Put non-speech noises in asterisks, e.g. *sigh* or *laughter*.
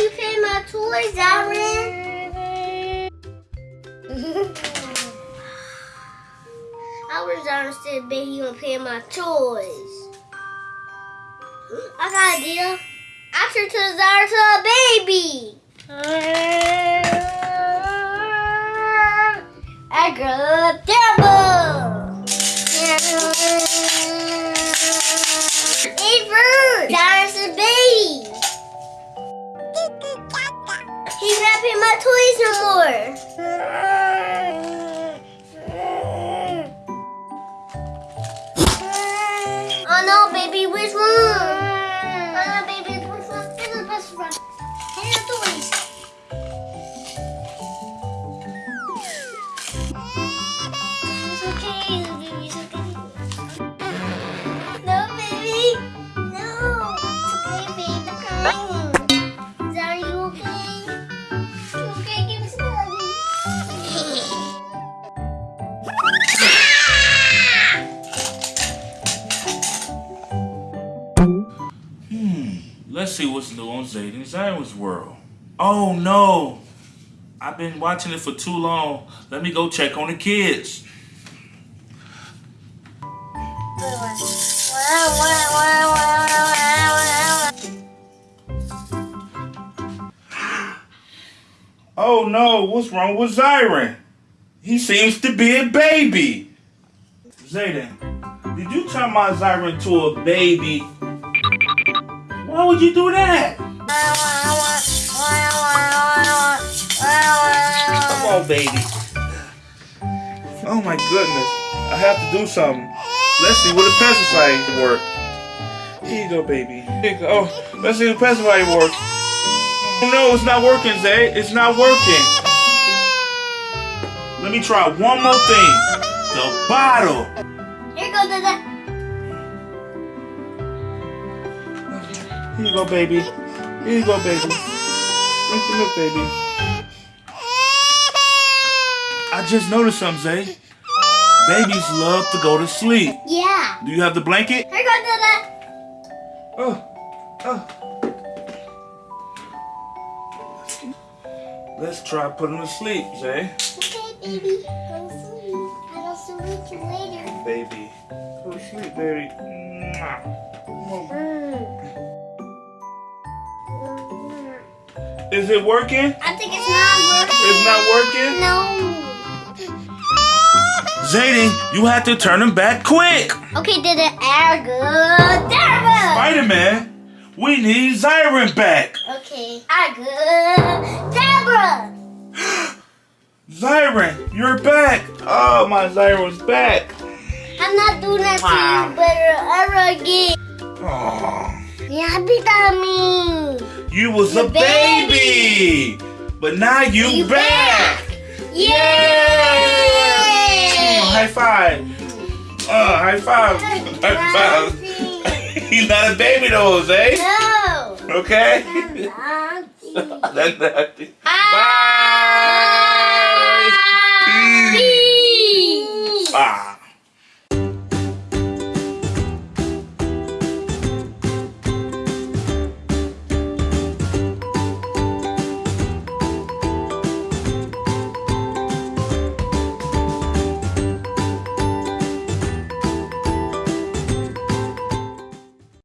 you paying my toys, Aaron? I was said, baby, you gonna pay my toys. Hmm, I got an idea. I turn to Zara to a baby. Paying my toys no more. Let's see what's new on Zayden Zion's world. Oh no! I've been watching it for too long. Let me go check on the kids. Oh no, what's wrong with Zyron? He seems to be a baby. Zayden, did you turn my Zyron to a baby? Why would you do that? Come on, baby. Oh my goodness. I have to do something. Let's see what the pesticide work. Here you go, baby. Here you go. Oh, let's see the pesticide work. Oh no, it's not working, Zay. It's not working. Let me try one more thing. The bottle. Here goes the. Here you go, baby. Here you go, baby. Drink the milk, baby. I just noticed something, Zay. Babies love to go to sleep. Yeah. Do you have the blanket? Here goes the. Oh, oh. Let's try putting them to sleep, Zay. Okay, baby. Go to sleep. I will see you later. Baby. Go to sleep, baby. Mwah. Come on. Is it working? I think it's not working. It's not working? No. Zayden, you have to turn him back quick. Okay, did it air good? Spider-Man, we need Zyron back. Okay, air good. Deborah. *gasps* Zyron, you're back. Oh, my Zyron's back. I'm not doing that Wow. to you better ever again. Oh, Yeah, be me. You was a You baby. But now you, You back. Yay! High five. Uh, high five. High five. *laughs* He's not a baby though, Zay. No. Okay? That's *laughs* nasty.